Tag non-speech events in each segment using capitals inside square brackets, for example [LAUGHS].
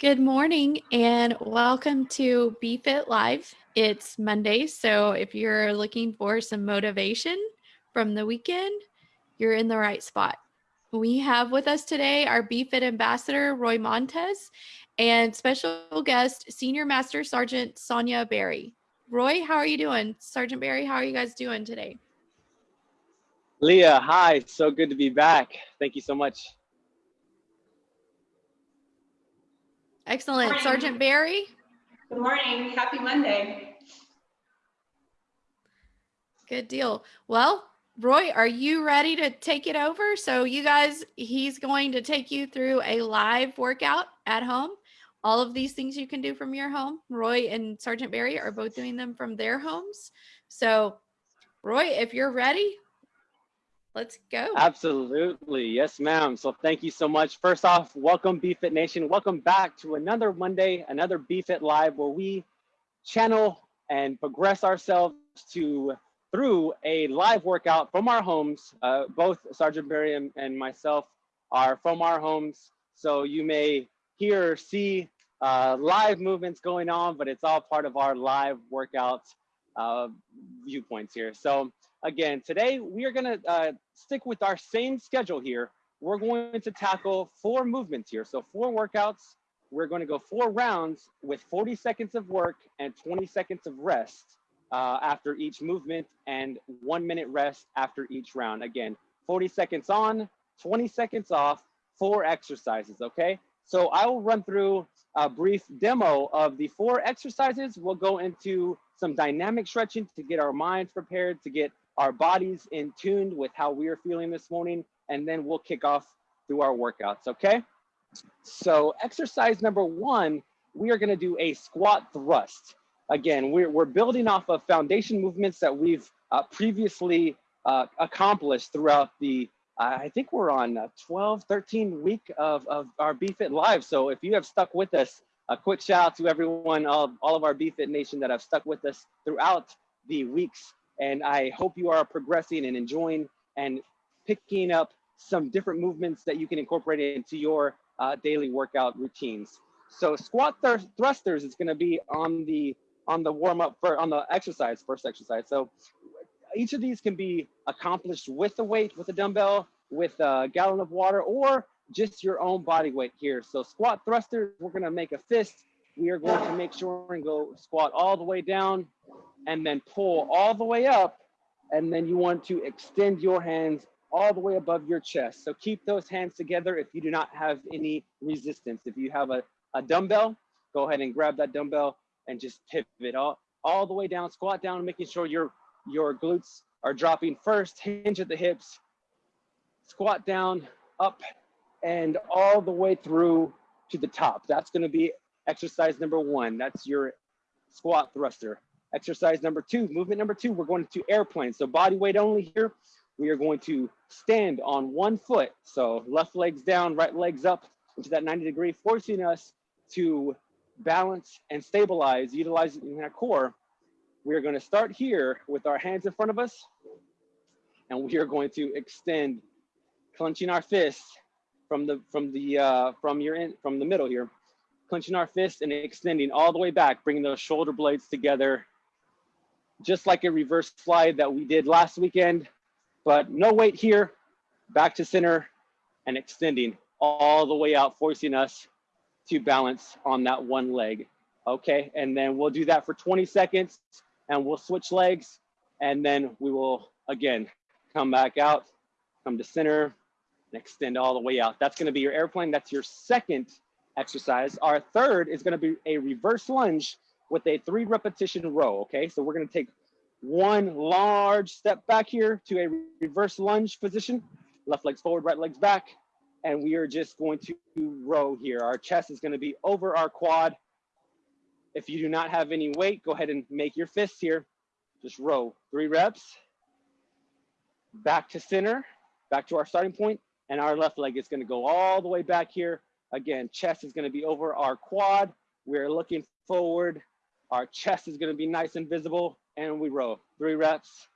Good morning and welcome to BFit Live. It's Monday, so if you're looking for some motivation from the weekend, you're in the right spot. We have with us today our BFit ambassador, Roy Montes, and special guest, Senior Master Sergeant Sonia Berry. Roy, how are you doing? Sergeant Berry, how are you guys doing today? Leah, hi. So good to be back. Thank you so much. Excellent. Sergeant Barry? Good morning. Happy Monday. Good deal. Well, Roy, are you ready to take it over? So you guys, he's going to take you through a live workout at home. All of these things you can do from your home. Roy and Sergeant Barry are both doing them from their homes. So Roy, if you're ready, Let's go. Absolutely. Yes, ma'am. So thank you so much. First off, welcome BFit Nation. Welcome back to another Monday, another BFit Live where we channel and progress ourselves to through a live workout from our homes. Uh, both Sergeant Barry and, and, myself are from our homes. So you may hear or see uh, live movements going on, but it's all part of our live workout uh, viewpoints here. So again, today we are gonna uh, stick with our same schedule here. We're going to tackle four movements here. So four workouts. We're going to go four rounds with 40 seconds of work and 20 seconds of rest uh, after each movement and one minute rest after each round. Again, 40 seconds on, 20 seconds off, four exercises, okay? So I will run through a brief demo of the four exercises. We'll go into some dynamic stretching to get our minds prepared, to get our bodies in tuned with how we are feeling this morning, and then we'll kick off through our workouts, okay? So exercise number one, we are gonna do a squat thrust. Again, we're, we're building off of foundation movements that we've uh, previously uh, accomplished throughout the, uh, I think we're on 12, 13 week of, of our BFit Live. So if you have stuck with us, a quick shout out to everyone, all, all of our BFit Nation that have stuck with us throughout the weeks and I hope you are progressing and enjoying and picking up some different movements that you can incorporate into your uh, daily workout routines. So squat th thrusters is going to be on the on the warm up for on the exercise first exercise. So each of these can be accomplished with the weight, with a dumbbell, with a gallon of water, or just your own body weight here. So squat thrusters, we're going to make a fist. We are going to make sure and go squat all the way down and then pull all the way up. And then you want to extend your hands all the way above your chest. So keep those hands together if you do not have any resistance. If you have a, a dumbbell, go ahead and grab that dumbbell and just pivot all, all the way down, squat down, making sure your, your glutes are dropping first, hinge at the hips, squat down, up, and all the way through to the top. That's gonna be exercise number one. That's your squat thruster. Exercise number two, movement number two, we're going to airplane. So body weight only here. We are going to stand on one foot. So left legs down, right legs up into that 90 degree, forcing us to balance and stabilize, utilizing our core. We are going to start here with our hands in front of us. And we are going to extend, clenching our fists from the from the uh, from your in, from the middle here, clenching our fists and extending all the way back, bringing those shoulder blades together just like a reverse fly that we did last weekend, but no weight here, back to center and extending all the way out, forcing us to balance on that one leg. Okay, and then we'll do that for 20 seconds and we'll switch legs and then we will again come back out, come to center and extend all the way out. That's gonna be your airplane. That's your second exercise. Our third is gonna be a reverse lunge with a three repetition row, okay? So we're gonna take one large step back here to a reverse lunge position, left legs forward, right legs back, and we are just going to row here. Our chest is gonna be over our quad. If you do not have any weight, go ahead and make your fists here. Just row, three reps. Back to center, back to our starting point, and our left leg is gonna go all the way back here. Again, chest is gonna be over our quad. We're looking forward our chest is gonna be nice and visible and we row three reps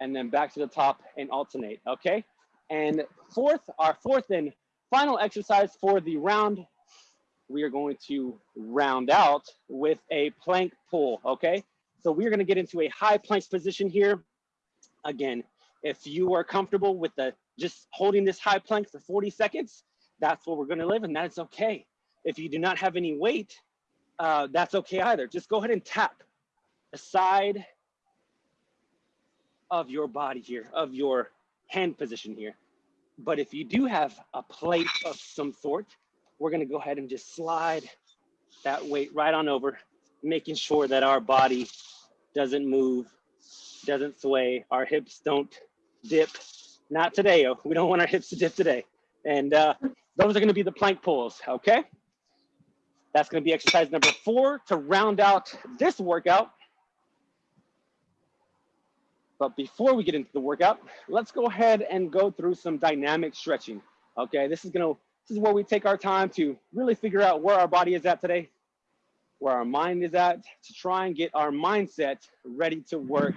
and then back to the top and alternate, okay? And fourth, our fourth and final exercise for the round we are going to round out with a plank pull, okay? So we're gonna get into a high plank position here. Again, if you are comfortable with the just holding this high plank for 40 seconds, that's what we're gonna live and that's okay. If you do not have any weight, uh, that's okay either. Just go ahead and tap the side of your body here, of your hand position here. But if you do have a plate of some sort, we're gonna go ahead and just slide that weight right on over, making sure that our body doesn't move, doesn't sway, our hips don't dip. Not today, oh, we don't want our hips to dip today. And uh, those are gonna be the plank pulls, okay? That's gonna be exercise number four to round out this workout. But before we get into the workout, let's go ahead and go through some dynamic stretching. Okay, this is gonna this is where we take our time to really figure out where our body is at today, where our mind is at, to try and get our mindset ready to work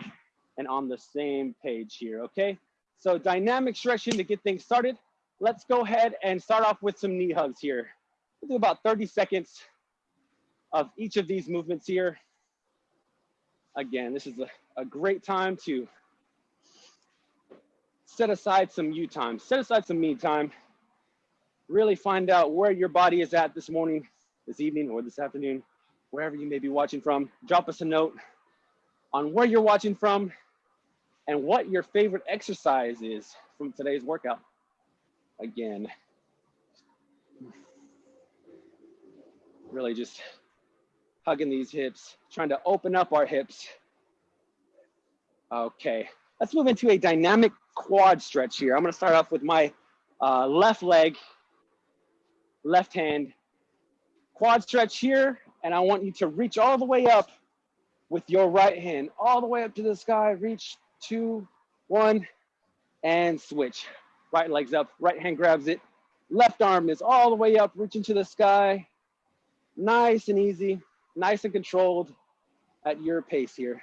and on the same page here, okay? So dynamic stretching to get things started. Let's go ahead and start off with some knee hugs here. We'll do about 30 seconds of each of these movements here. Again, this is a, a great time to set aside some you time, set aside some me time, really find out where your body is at this morning, this evening, or this afternoon, wherever you may be watching from. Drop us a note on where you're watching from and what your favorite exercise is from today's workout. Again, really just hugging these hips, trying to open up our hips. Okay, let's move into a dynamic quad stretch here. I'm gonna start off with my uh, left leg, left hand, quad stretch here, and I want you to reach all the way up with your right hand, all the way up to the sky, reach two, one, and switch. Right leg's up, right hand grabs it. Left arm is all the way up, reaching to the sky. Nice and easy nice and controlled at your pace here.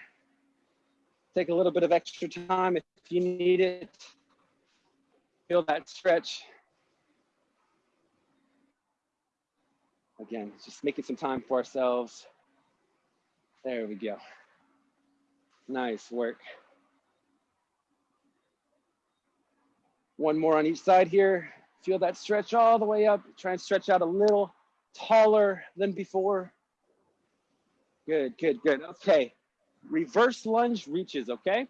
Take a little bit of extra time if you need it. Feel that stretch. Again, just making some time for ourselves. There we go. Nice work. One more on each side here. Feel that stretch all the way up. Try and stretch out a little taller than before. Good, good, good. Okay. Reverse lunge reaches, okay?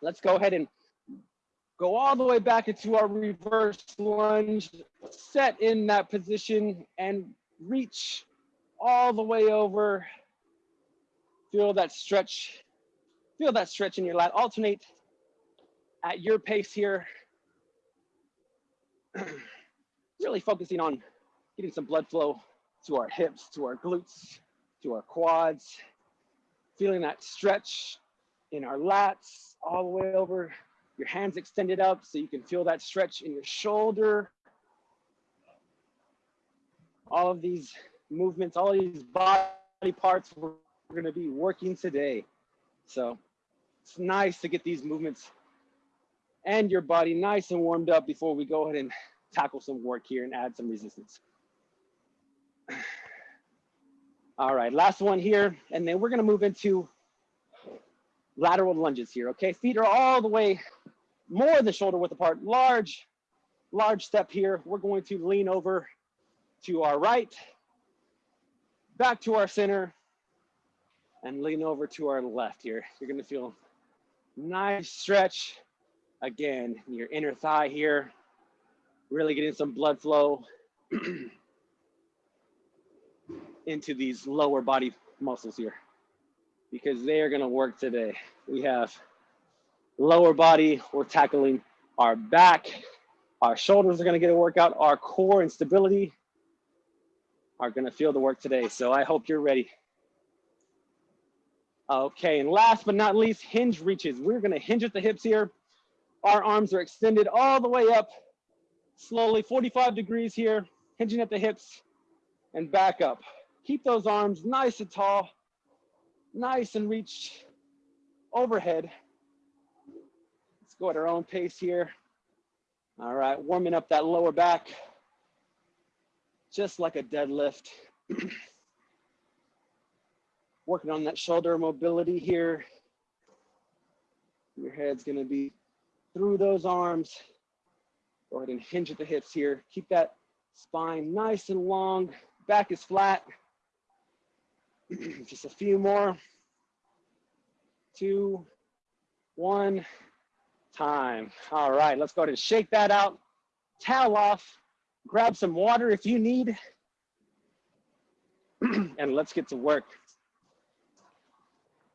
Let's go ahead and go all the way back into our reverse lunge, set in that position and reach all the way over. Feel that stretch. Feel that stretch in your lat. Alternate at your pace here. [CLEARS THROAT] really focusing on getting some blood flow to our hips, to our glutes, to our quads, feeling that stretch in our lats all the way over, your hands extended up so you can feel that stretch in your shoulder. All of these movements, all these body parts we're gonna be working today. So it's nice to get these movements and your body nice and warmed up before we go ahead and tackle some work here and add some resistance. All right, last one here, and then we're gonna move into lateral lunges here, okay? Feet are all the way more than shoulder width apart, large, large step here. We're going to lean over to our right, back to our center, and lean over to our left here. You're gonna feel nice stretch, again, your inner thigh here, really getting some blood flow. [CLEARS THROAT] into these lower body muscles here because they are gonna work today. We have lower body, we're tackling our back, our shoulders are gonna get a workout, our core and stability are gonna feel the work today. So I hope you're ready. Okay, and last but not least, hinge reaches. We're gonna hinge at the hips here. Our arms are extended all the way up, slowly 45 degrees here, hinging at the hips and back up. Keep those arms nice and tall, nice and reach overhead. Let's go at our own pace here. All right, warming up that lower back. just like a deadlift. [CLEARS THROAT] Working on that shoulder mobility here. Your head's gonna be through those arms. Go ahead and hinge at the hips here. Keep that spine nice and long. Back is flat. [CLEARS THROAT] Just a few more. Two, one, time. All right, let's go ahead and shake that out. Towel off. Grab some water if you need. [CLEARS THROAT] and let's get to work.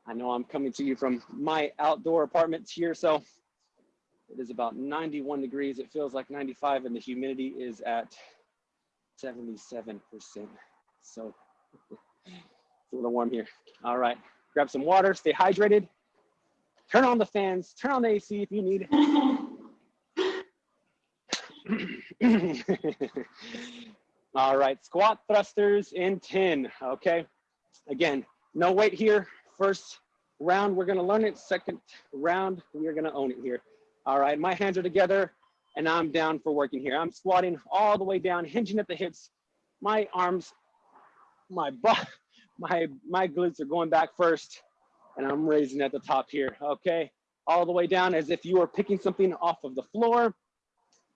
I know I'm coming to you from my outdoor apartments here, so it is about 91 degrees. It feels like 95 and the humidity is at 77%. So [LAUGHS] it's a little warm here. All right, grab some water, stay hydrated. Turn on the fans, turn on the AC if you need. [LAUGHS] All right, squat thrusters in 10, okay? Again, no weight here. First round, we're gonna learn it. Second round, we're gonna own it here. All right, my hands are together and I'm down for working here. I'm squatting all the way down, hinging at the hips. My arms, my butt, my, my glutes are going back first and I'm raising at the top here, okay? All the way down as if you were picking something off of the floor.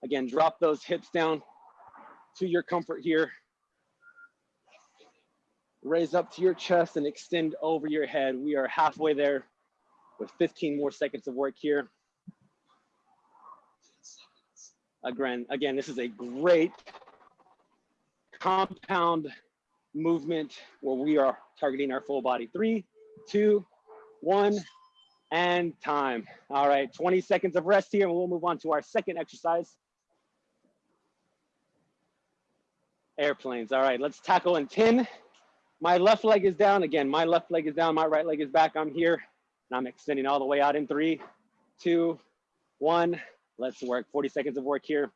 Again, drop those hips down to your comfort here. Raise up to your chest and extend over your head. We are halfway there with 15 more seconds of work here. Again, again, this is a great compound movement where we are targeting our full body. Three, two, one, and time. All right, 20 seconds of rest here and we'll move on to our second exercise. Airplanes, all right, let's tackle in 10. My left leg is down. Again, my left leg is down, my right leg is back. I'm here and I'm extending all the way out in three, two, one, Let's work 40 seconds of work here.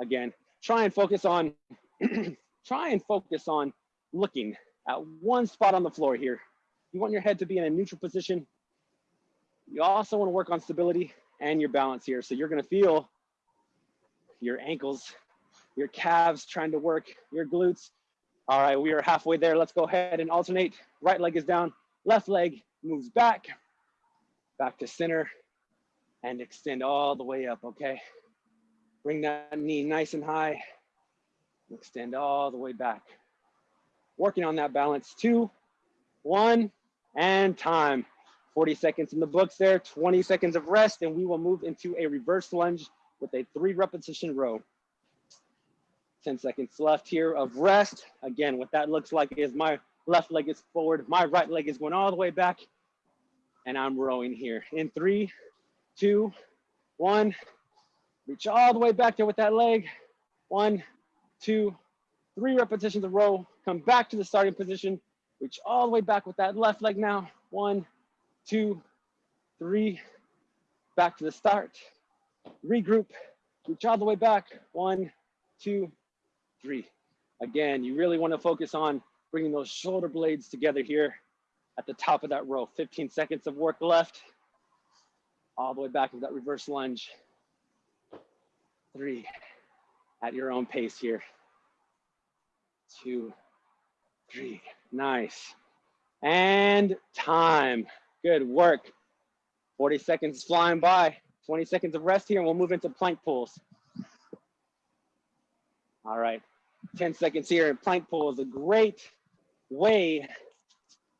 Again, try and focus on, [CLEARS THROAT] try and focus on looking at one spot on the floor here. You want your head to be in a neutral position. You also want to work on stability and your balance here. So you're going to feel your ankles, your calves trying to work, your glutes. All right, we are halfway there. Let's go ahead and alternate. Right leg is down, left leg moves back, back to center, and extend all the way up, okay? Bring that knee nice and high. Extend all the way back. Working on that balance. Two, one, and time. 40 seconds in the books there, 20 seconds of rest, and we will move into a reverse lunge with a three repetition row. 10 seconds left here of rest. Again, what that looks like is my left leg is forward, my right leg is going all the way back, and I'm rowing here. In three, two, one. Reach all the way back there with that leg. One, two, three repetitions of the row. Come back to the starting position. Reach all the way back with that left leg now. One, two, three. Back to the start. Regroup. Reach all the way back. One, two, three. Again, you really want to focus on bringing those shoulder blades together here at the top of that row. 15 seconds of work left all the way back into that reverse lunge. Three, at your own pace here. Two, three, nice. And time, good work. 40 seconds flying by, 20 seconds of rest here and we'll move into plank pulls. All right, 10 seconds here plank pull is a great way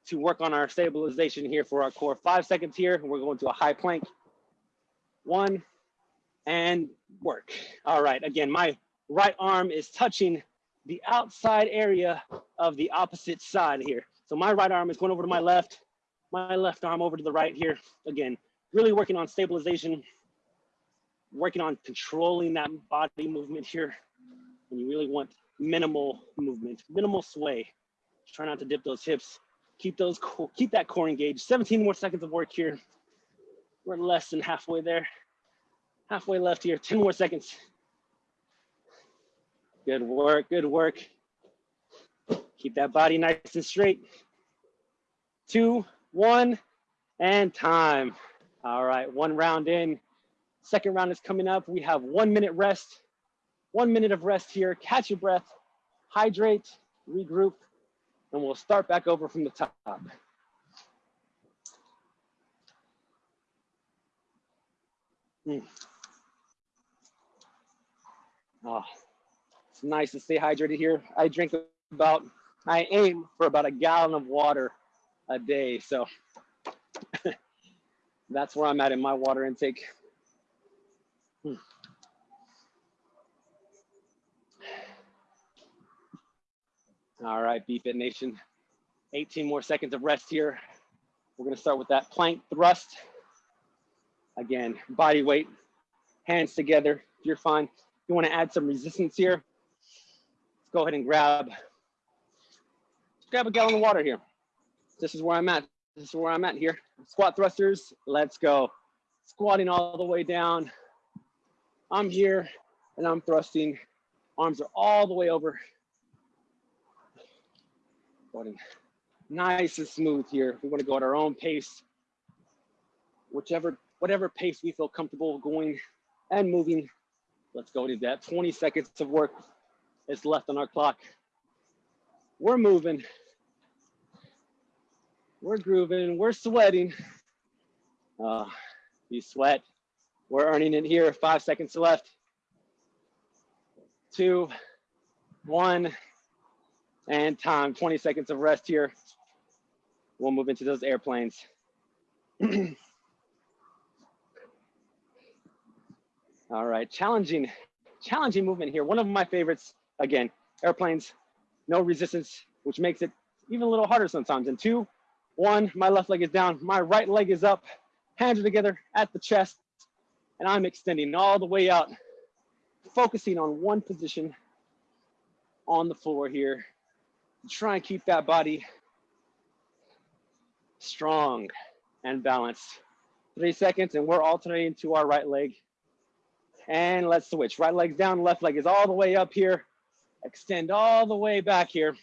to work on our stabilization here for our core. Five seconds here, we're going to a high plank one, and work. All right, again, my right arm is touching the outside area of the opposite side here. So my right arm is going over to my left, my left arm over to the right here. Again, really working on stabilization, working on controlling that body movement here. And you really want minimal movement, minimal sway. Try not to dip those hips. Keep those, keep that core engaged. 17 more seconds of work here. We're less than halfway there. Halfway left here, 10 more seconds. Good work, good work. Keep that body nice and straight. Two, one, and time. All right, one round in. Second round is coming up. We have one minute rest. One minute of rest here. Catch your breath. hydrate, regroup, and we'll start back over from the top. Mm. Oh, nice to stay hydrated here. I drink about, I aim for about a gallon of water a day. So [LAUGHS] that's where I'm at in my water intake. Hmm. All right, BFit Nation. 18 more seconds of rest here. We're gonna start with that plank thrust. Again, body weight, hands together. If you're fine. You wanna add some resistance here. Go ahead and grab, grab a gallon of water here. This is where I'm at. This is where I'm at here. Squat thrusters, let's go. Squatting all the way down. I'm here and I'm thrusting. Arms are all the way over Going nice and smooth here. We want to go at our own pace, whichever, whatever pace we feel comfortable going and moving. Let's go to that. 20 seconds of work is left on our clock. We're moving. We're grooving. We're sweating. Uh, you sweat. We're earning it here. Five seconds left. Two, one and time, 20 seconds of rest here. We'll move into those airplanes. [CLEARS THROAT] All right, challenging, challenging movement here. One of my favorites, again, airplanes, no resistance, which makes it even a little harder sometimes. And two, one, my left leg is down, my right leg is up, hands are together at the chest, and I'm extending all the way out, focusing on one position on the floor here try and keep that body strong and balanced. Three seconds and we're alternating to our right leg. And let's switch. Right leg's down, left leg is all the way up here. Extend all the way back here.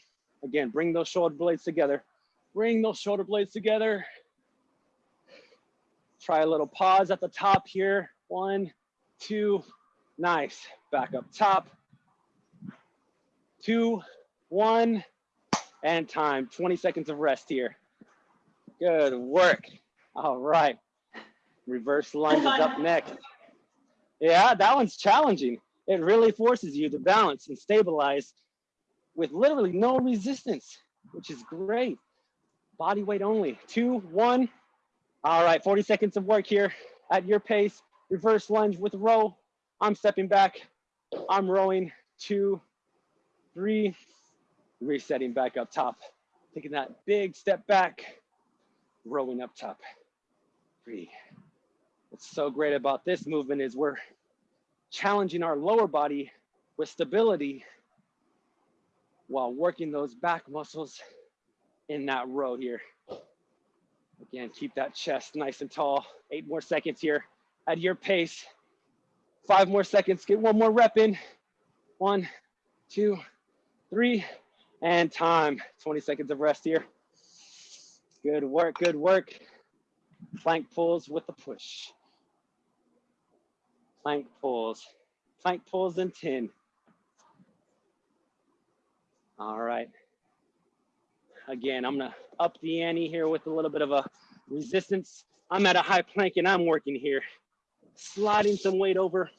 Again, bring those shoulder blades together. Bring those shoulder blades together. Try a little pause at the top here. One, two, nice. Back up top. Two, one, and time. 20 seconds of rest here. Good work. All right. Reverse lunge is up [LAUGHS] next. Yeah, that one's challenging. It really forces you to balance and stabilize with literally no resistance, which is great. Body weight only. Two, one. All right, 40 seconds of work here at your pace. Reverse lunge with row. I'm stepping back. I'm rowing. Two, three, resetting back up top, taking that big step back, rowing up top. Three. What's so great about this movement is we're challenging our lower body with stability while working those back muscles in that row here. Again, keep that chest nice and tall. Eight more seconds here at your pace. Five more seconds, get one more rep in. One, two, three, and time. 20 seconds of rest here. Good work, good work. Plank pulls with the push. Plank pulls. Plank pulls in 10. All right. Again, I'm gonna up the ante here with a little bit of a resistance. I'm at a high plank and I'm working here. Sliding some weight over.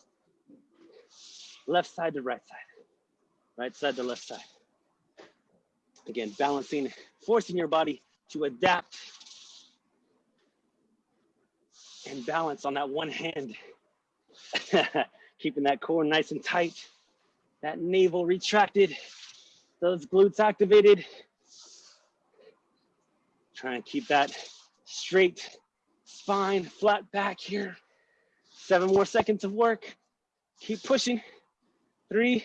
Left side to right side. Right side to left side. Again, balancing, forcing your body to adapt and balance on that one hand. [LAUGHS] Keeping that core nice and tight, that navel retracted, those glutes activated. Try and keep that straight spine, flat back here. Seven more seconds of work. Keep pushing. Three,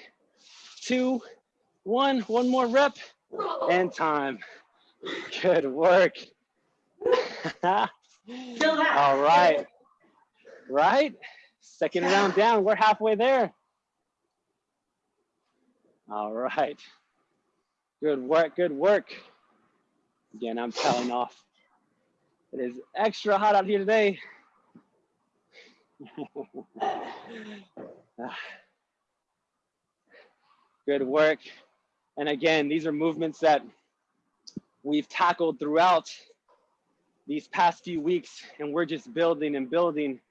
two, one. One more rep and time. Good work. [LAUGHS] All right. Right? Second round down. We're halfway there. All right. Good work. Good work. Again, I'm telling off. It is extra hot out here today. [LAUGHS] Ah. Good work. And again, these are movements that we've tackled throughout these past few weeks, and we're just building and building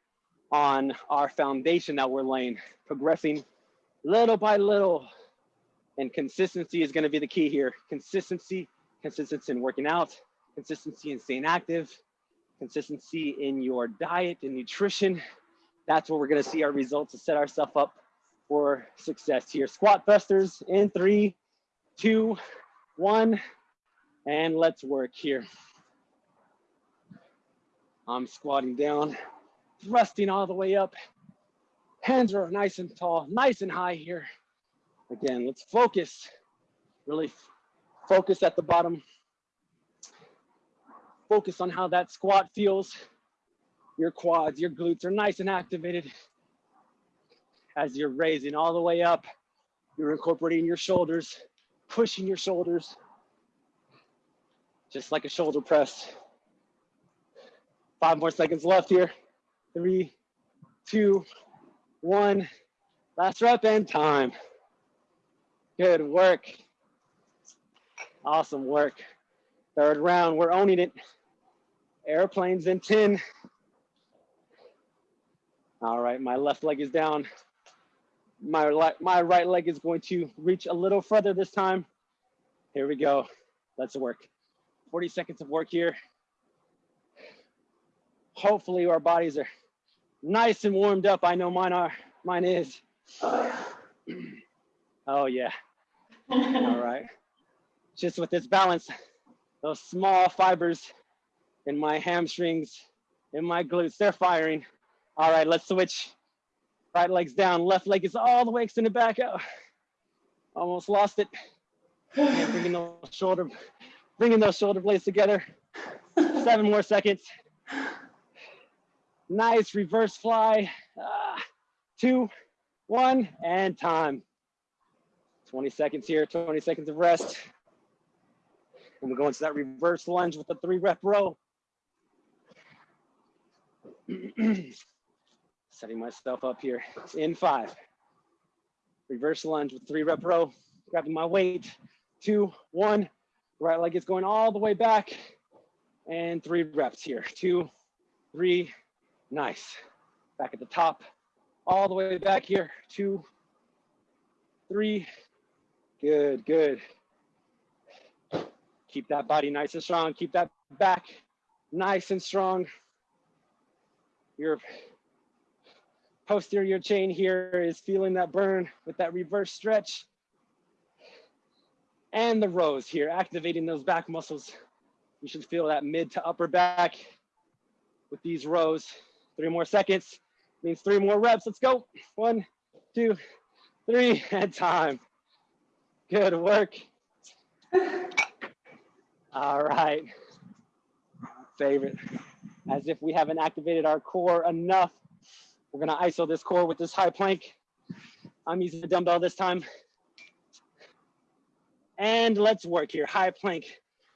on our foundation that we're laying, progressing little by little. And consistency is going to be the key here. Consistency, consistency in working out, consistency in staying active, consistency in your diet and nutrition. That's where we're going to see our results to set ourselves up for success here. Squat busters in three, two, one, and let's work here. I'm squatting down, thrusting all the way up. Hands are nice and tall, nice and high here. Again, let's focus, really focus at the bottom. Focus on how that squat feels. Your quads, your glutes are nice and activated. As you're raising all the way up, you're incorporating your shoulders, pushing your shoulders, just like a shoulder press. Five more seconds left here. Three, two, one. Last rep and time. Good work. Awesome work. Third round, we're owning it. Airplanes in 10. All right, my left leg is down. My, my right leg is going to reach a little further this time. Here we go. Let's work. 40 seconds of work here. Hopefully our bodies are nice and warmed up. I know mine are, mine is. Oh yeah. All right. Just with this balance, those small fibers in my hamstrings, in my glutes, they're firing. All right, let's switch. Right leg's down, left leg is all the way extended back out. Almost lost it. Bringing those shoulder, bringing those shoulder blades together. Seven more seconds. Nice reverse fly. Uh, two, one, and time. 20 seconds here, 20 seconds of rest. And we're going to that reverse lunge with the three rep row. [CLEARS THROAT] Setting myself up here in five. Reverse lunge with three rep row, grabbing my weight, two, one. Right leg is going all the way back and three reps here. Two, three, nice. Back at the top, all the way back here. Two, three, good, good. Keep that body nice and strong. Keep that back nice and strong. Your posterior chain here is feeling that burn with that reverse stretch. And the rows here, activating those back muscles. You should feel that mid to upper back with these rows. Three more seconds means three more reps. Let's go. One, two, three, [LAUGHS] and time. Good work. All right. Favorite. As if we haven't activated our core enough, we're gonna ISO this core with this high plank. I'm using the dumbbell this time. And let's work here, high plank.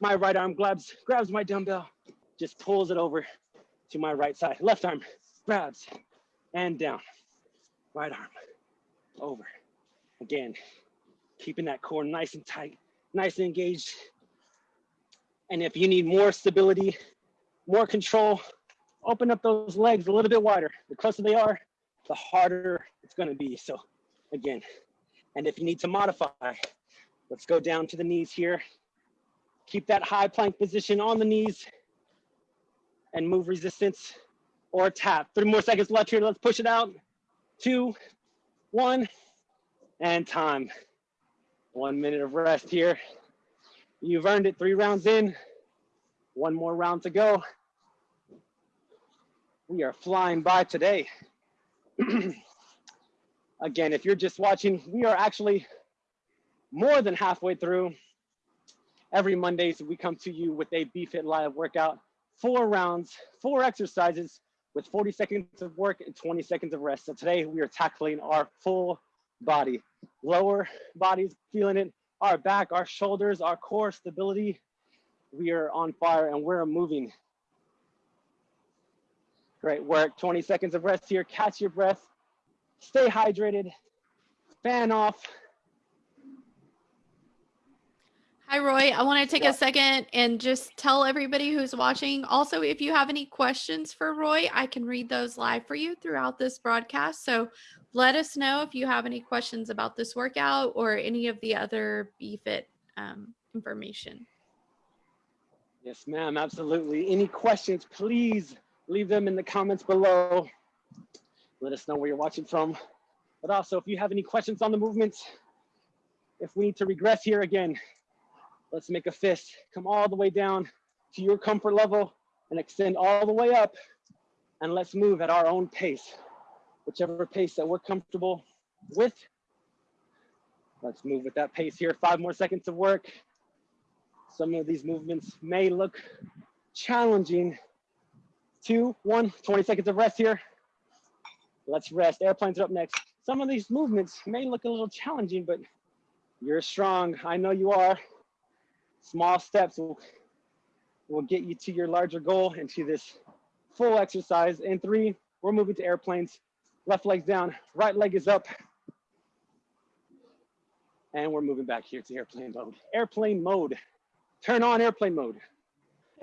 My right arm grabs, grabs my dumbbell, just pulls it over to my right side. Left arm grabs and down. Right arm over. Again, keeping that core nice and tight, nice and engaged. And if you need more stability, more control, open up those legs a little bit wider. The closer they are, the harder it's gonna be. So again, and if you need to modify, let's go down to the knees here. Keep that high plank position on the knees and move resistance or tap. Three more seconds left here. Let's push it out. Two, one, and time. One minute of rest here. You've earned it three rounds in. One more round to go. We are flying by today. [CLEARS THROAT] Again, if you're just watching, we are actually more than halfway through. Every Monday, so we come to you with a BFit Live workout, four rounds, four exercises with 40 seconds of work and 20 seconds of rest. So today we are tackling our full body, lower bodies, feeling it, our back, our shoulders, our core stability. We are on fire and we're moving. Great work. 20 seconds of rest here. Catch your breath. Stay hydrated. Fan off. Hi, Roy. I want to take yeah. a second and just tell everybody who's watching. Also, if you have any questions for Roy, I can read those live for you throughout this broadcast. So let us know if you have any questions about this workout or any of the other BFit um, information. Yes, ma'am. Absolutely. Any questions, please leave them in the comments below. Let us know where you're watching from. But also, if you have any questions on the movements, if we need to regress here again, Let's make a fist. Come all the way down to your comfort level and extend all the way up. And let's move at our own pace, whichever pace that we're comfortable with. Let's move with that pace here. Five more seconds of work. Some of these movements may look challenging. Two, one, 20 seconds of rest here. Let's rest. Airplanes are up next. Some of these movements may look a little challenging, but you're strong. I know you are small steps will, will get you to your larger goal and to this full exercise. And three, we're moving to airplanes. Left leg's down, right leg is up. And we're moving back here to airplane mode. Airplane mode. Turn on airplane mode. [LAUGHS]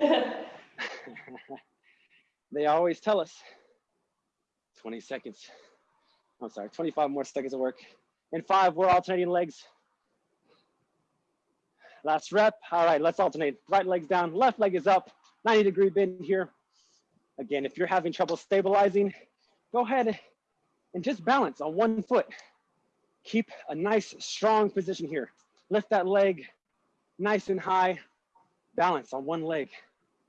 they always tell us 20 seconds. I'm sorry, 25 more seconds of work. In five, we're alternating legs. Last rep. All right, let's alternate. Right leg's down, left leg is up. 90 degree bend here. Again, if you're having trouble stabilizing, go ahead and just balance on one foot. Keep a nice strong position here. Lift that leg nice and high. Balance on one leg.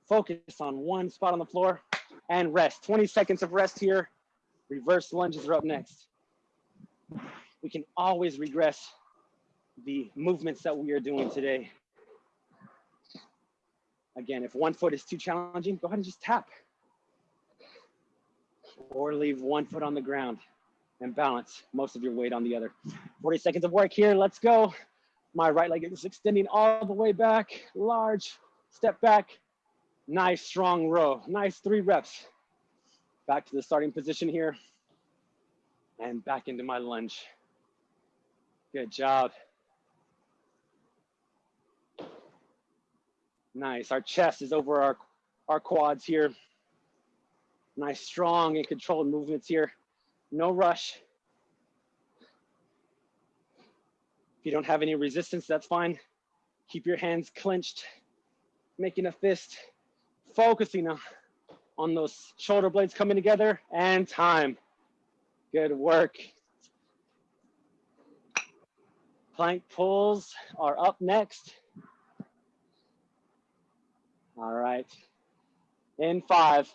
Focus on one spot on the floor and rest. 20 seconds of rest here. Reverse lunges are up next. We can always regress the movements that we are doing today. Again, if one foot is too challenging, go ahead and just tap. Or leave one foot on the ground and balance most of your weight on the other. 40 seconds of work here, let's go. My right leg is extending all the way back, large step back. Nice strong row, nice three reps. Back to the starting position here and back into my lunge. Good job. Nice. Our chest is over our, our quads here. Nice, strong and controlled movements here. No rush. If you don't have any resistance, that's fine. Keep your hands clenched, making a fist, focusing on, on those shoulder blades coming together and time. Good work. Plank pulls are up next. All right. In five,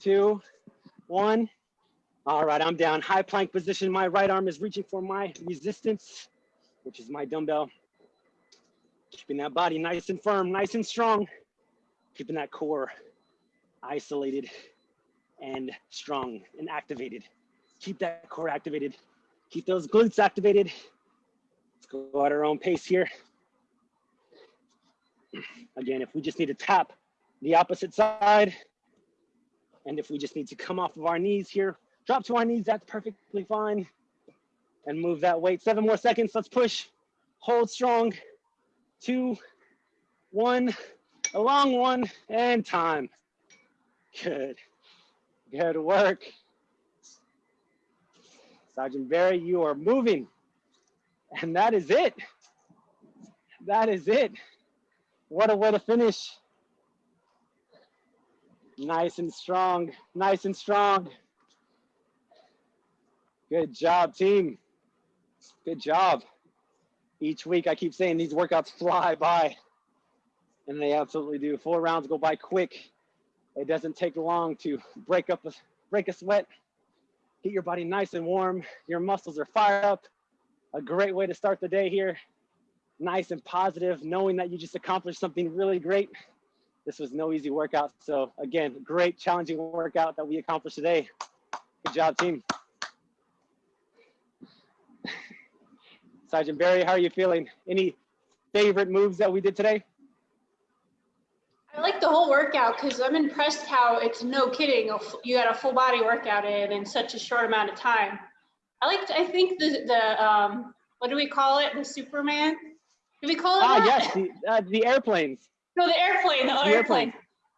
two, one. All right, I'm down. High plank position. My right arm is reaching for my resistance, which is my dumbbell. Keeping that body nice and firm, nice and strong. Keeping that core isolated and strong and activated. Keep that core activated. Keep those glutes activated. Let's go at our own pace here. Again, if we just need to tap the opposite side, and if we just need to come off of our knees here, drop to our knees, that's perfectly fine. And move that weight. Seven more seconds, let's push. Hold strong. Two, one, a long one, and time. Good, good work. Sergeant Barry, you are moving. And that is it. That is it. What a way to finish. Nice and strong, nice and strong. Good job, team. Good job. Each week I keep saying these workouts [LAUGHS] fly by and they absolutely do. Four rounds go by quick. It doesn't take long to break up a, break a sweat, get your body nice and warm. Your muscles are fired up. A great way to start the day here nice and positive, knowing that you just accomplished something really great. This was no easy workout. So again, great challenging workout that we accomplished today. Good job, team. Sergeant Barry, how are you feeling? Any favorite moves that we did today? I like the whole workout because I'm impressed how it's no kidding. You got a full body workout in in such a short amount of time. I like. I think the the um, what do we call it? The Superman? Do we call it Ah, that? yes, the, uh, the airplanes. No, the airplane, the, The airplane. airplane.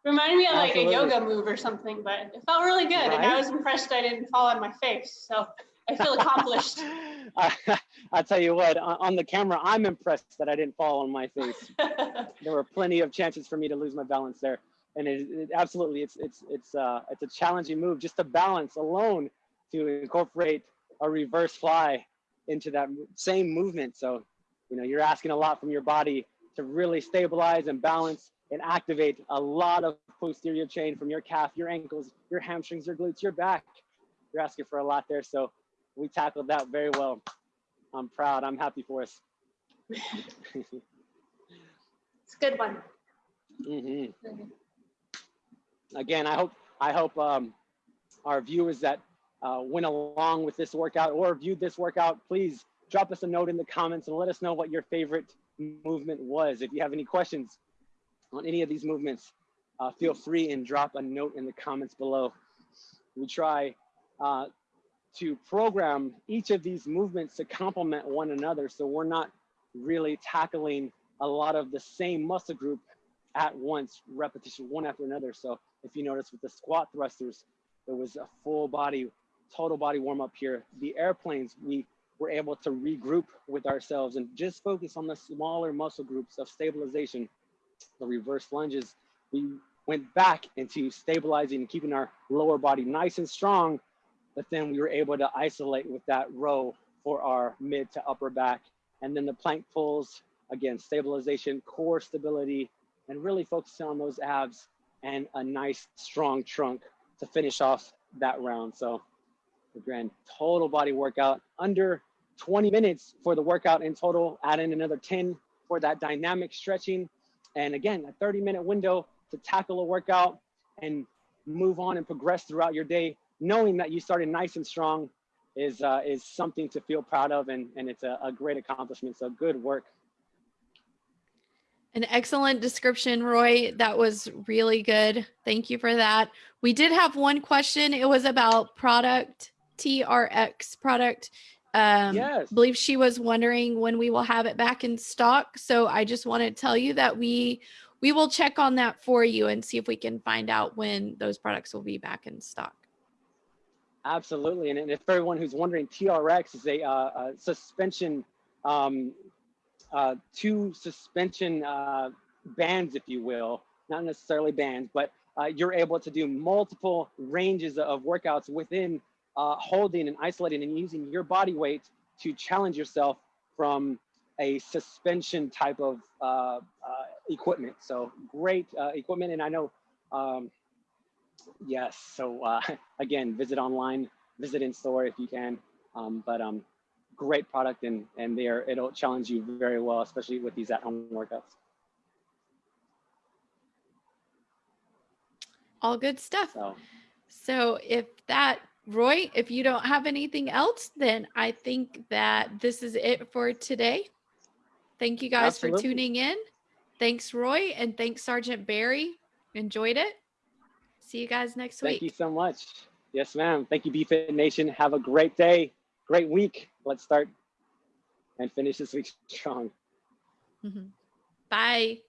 Reminded me of like Absolutely. a yoga move or something, but it felt really good. And I was impressed I didn't fall on my face. So I feel accomplished. [LAUGHS] I, [LAUGHS] I'll tell you what, on, on the camera, I'm impressed that I didn't fall on my face. [LAUGHS] There were plenty of chances for me to lose my balance there. And it, it absolutely, it's, it's, it's, uh, it's a challenging move just to balance alone to incorporate a reverse fly into that same movement. So, you know, you're asking a lot from your body to really stabilize and balance and activate a lot of posterior chain from your calf, your ankles, your hamstrings, your glutes, your back. You're asking for a lot there. So we tackled that very well. I'm proud. I'm happy for us. [LAUGHS] It's a good one. hmm Again, I hope I hope um, our viewers that uh, went along with this workout or viewed this workout, please drop us a note in the comments and let us know what your favorite movement was. If you have any questions on any of these movements, uh, feel free and drop a note in the comments below. We try uh, to program each of these movements to complement one another, so we're not really tackling a lot of the same muscle group at once, repetition one after another. So if you notice with the squat thrusters, there was a full body, total body warm up here. The airplanes, we were able to regroup with ourselves and just focus on the smaller muscle groups of stabilization. The reverse lunges, we went back into stabilizing and keeping our lower body nice and strong, but then we were able to isolate with that row for our mid to upper back. And then the plank pulls, again, stabilization, core stability, and really focusing on those abs and a nice strong trunk to finish off that round. So the grand total body workout under 20 minutes for the workout in total, add in another 10 for that dynamic stretching. And again, a 30 minute window to tackle a workout and move on and progress throughout your day, knowing that you started nice and strong is, uh, is something to feel proud of. And, and it's a, a great accomplishment. So good work. An excellent description, Roy. That was really good. Thank you for that. We did have one question. It was about product TRX product. Um, Yes. believe she was wondering when we will have it back in stock. So I just want to tell you that we we will check on that for you and see if we can find out when those products will be back in stock. Absolutely, and, and if everyone who's wondering, TRX is a, uh, a suspension, um, uh, two suspension uh, bands, if you will, not necessarily bands, but uh, you're able to do multiple ranges of workouts within uh, holding and isolating and using your body weight to challenge yourself from a suspension type of uh, uh, equipment. So great uh, equipment, and I know. Um, Yes. So uh, [LAUGHS] again, visit online, visit in store if you can. Um, but um, great product, and and there it'll challenge you very well, especially with these at-home workouts. All good stuff. So So if that, Roy, if you don't have anything else, then I think that this is it for today. Thank you guys for tuning in. Thanks, Roy, and thanks, Sergeant Barry. Enjoyed it. See you guys next week. thank you so much. Yes, ma'am. Thank you, BFit Nation. Have a great day, great week. Let's start and finish this week [LAUGHS] strong. Mhm. Bye.